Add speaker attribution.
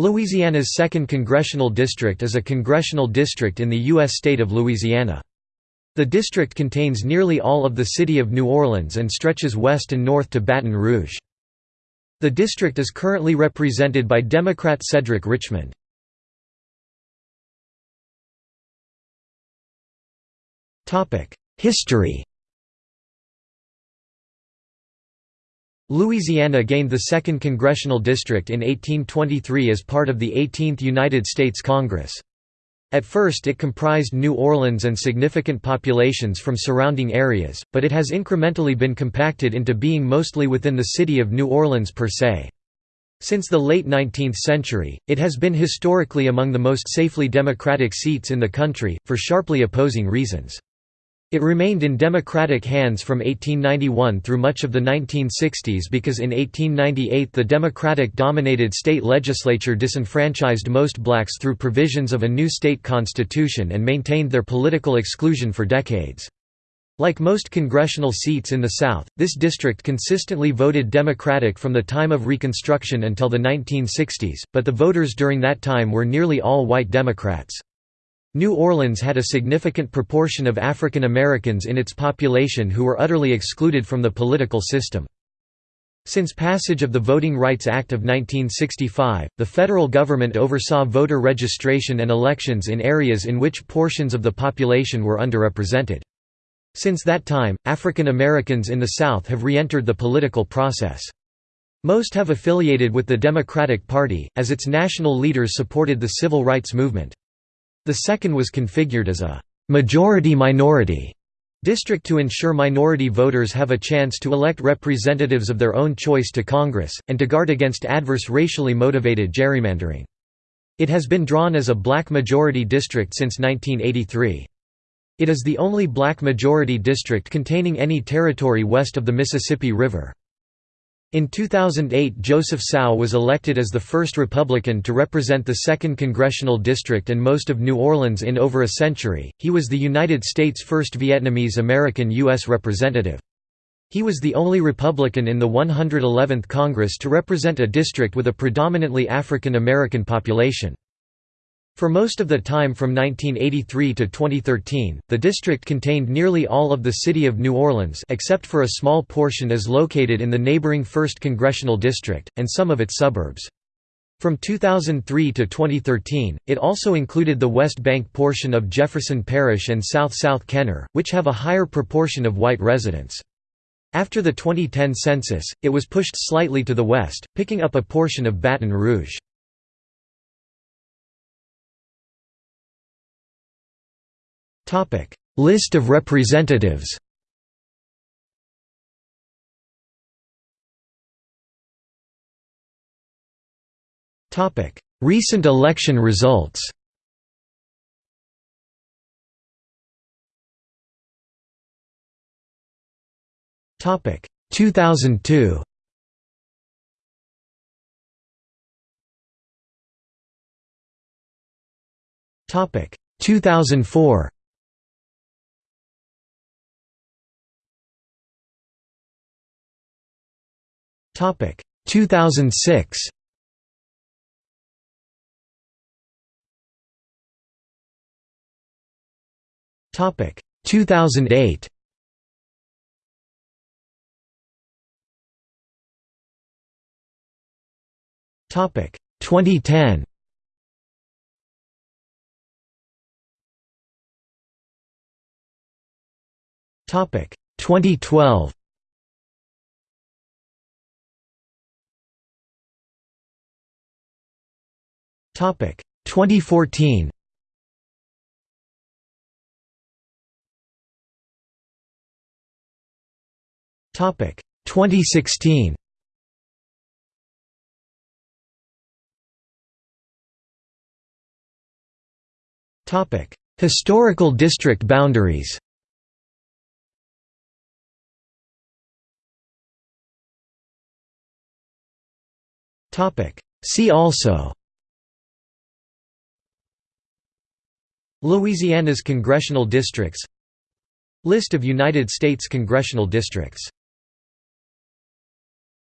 Speaker 1: Louisiana's 2nd Congressional District is a congressional district in the U.S. state of Louisiana. The district contains nearly all of the city of New Orleans and stretches west and north to Baton Rouge. The district is currently represented by Democrat Cedric Richmond. History Louisiana gained the 2nd Congressional District in 1823 as part of the 18th United States Congress. At first it comprised New Orleans and significant populations from surrounding areas, but it has incrementally been compacted into being mostly within the city of New Orleans per se. Since the late 19th century, it has been historically among the most safely Democratic seats in the country, for sharply opposing reasons. It remained in Democratic hands from 1891 through much of the 1960s because in 1898 the Democratic-dominated state legislature disenfranchised most blacks through provisions of a new state constitution and maintained their political exclusion for decades. Like most congressional seats in the South, this district consistently voted Democratic from the time of Reconstruction until the 1960s, but the voters during that time were nearly all white Democrats. New Orleans had a significant proportion of African Americans in its population who were utterly excluded from the political system. Since passage of the Voting Rights Act of 1965, the federal government oversaw voter registration and elections in areas in which portions of the population were underrepresented. Since that time, African Americans in the South have re-entered the political process. Most have affiliated with the Democratic Party, as its national leaders supported the civil rights movement. The second was configured as a «majority-minority» district to ensure minority voters have a chance to elect representatives of their own choice to Congress, and to guard against adverse racially motivated gerrymandering. It has been drawn as a black majority district since 1983. It is the only black majority district containing any territory west of the Mississippi River. In 2008 Joseph Cao was elected as the first Republican to represent the 2nd Congressional District and most of New Orleans in over a century. He was the United States' first Vietnamese American U.S. representative. He was the only Republican in the 111th Congress to represent a district with a predominantly African American population. For most of the time from 1983 to 2013, the district contained nearly all of the city of New Orleans except for a small portion is located in the neighboring 1st Congressional District, and some of its suburbs. From 2003 to 2013, it also included the West Bank portion of Jefferson Parish and South-South Kenner, which have a higher proportion of white residents. After the 2010 census, it was pushed slightly to the west, picking up a portion of Baton Rouge. List of representatives Recent election results Topic. 2002 Topic. 2004 Topic 2006. Topic 2008. Topic 2010. Topic 2012. Topic 2014. Topic 2016. Topic Historical district boundaries. Topic See also Louisiana's congressional districts. List of United States congressional districts